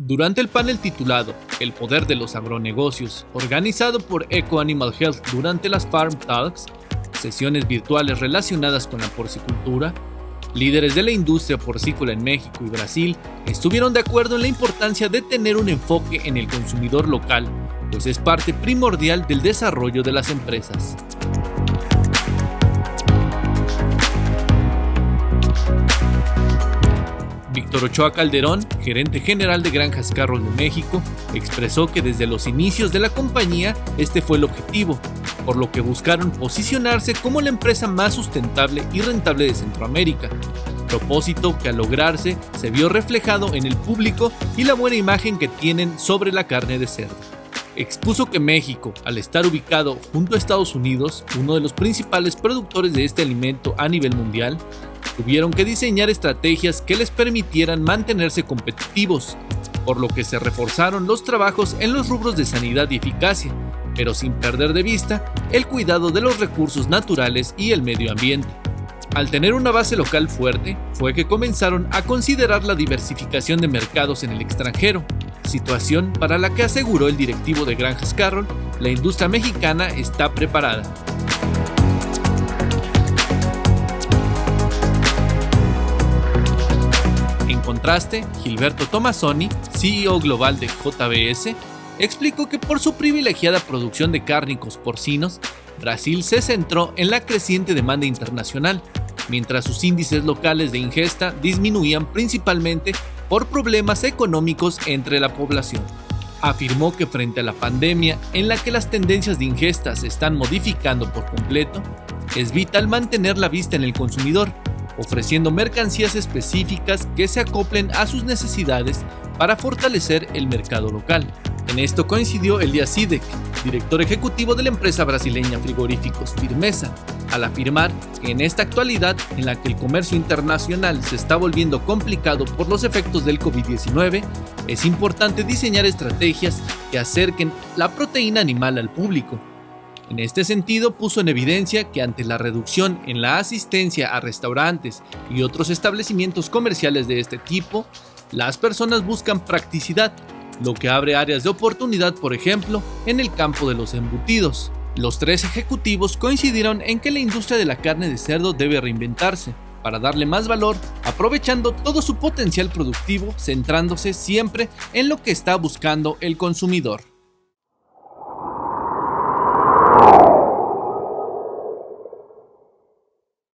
Durante el panel titulado El poder de los agronegocios, organizado por Eco Animal Health durante las Farm Talks, sesiones virtuales relacionadas con la porcicultura, líderes de la industria porcícola en México y Brasil estuvieron de acuerdo en la importancia de tener un enfoque en el consumidor local, pues es parte primordial del desarrollo de las empresas. Víctor Ochoa Calderón, gerente general de Granjas Carros de México, expresó que desde los inicios de la compañía este fue el objetivo, por lo que buscaron posicionarse como la empresa más sustentable y rentable de Centroamérica, propósito que al lograrse se vio reflejado en el público y la buena imagen que tienen sobre la carne de cerdo. Expuso que México, al estar ubicado junto a Estados Unidos, uno de los principales productores de este alimento a nivel mundial, tuvieron que diseñar estrategias que les permitieran mantenerse competitivos, por lo que se reforzaron los trabajos en los rubros de sanidad y eficacia, pero sin perder de vista el cuidado de los recursos naturales y el medio ambiente. Al tener una base local fuerte, fue que comenzaron a considerar la diversificación de mercados en el extranjero, situación para la que aseguró el directivo de Granjas Carroll, la industria mexicana está preparada. Contraste, Gilberto Tomasoni, CEO global de JBS, explicó que por su privilegiada producción de cárnicos porcinos, Brasil se centró en la creciente demanda internacional, mientras sus índices locales de ingesta disminuían principalmente por problemas económicos entre la población. Afirmó que frente a la pandemia en la que las tendencias de ingesta se están modificando por completo, es vital mantener la vista en el consumidor ofreciendo mercancías específicas que se acoplen a sus necesidades para fortalecer el mercado local. En esto coincidió Elias Sidek, director ejecutivo de la empresa brasileña Frigoríficos Firmeza, al afirmar que en esta actualidad en la que el comercio internacional se está volviendo complicado por los efectos del COVID-19, es importante diseñar estrategias que acerquen la proteína animal al público, en este sentido, puso en evidencia que ante la reducción en la asistencia a restaurantes y otros establecimientos comerciales de este tipo, las personas buscan practicidad, lo que abre áreas de oportunidad, por ejemplo, en el campo de los embutidos. Los tres ejecutivos coincidieron en que la industria de la carne de cerdo debe reinventarse para darle más valor, aprovechando todo su potencial productivo, centrándose siempre en lo que está buscando el consumidor.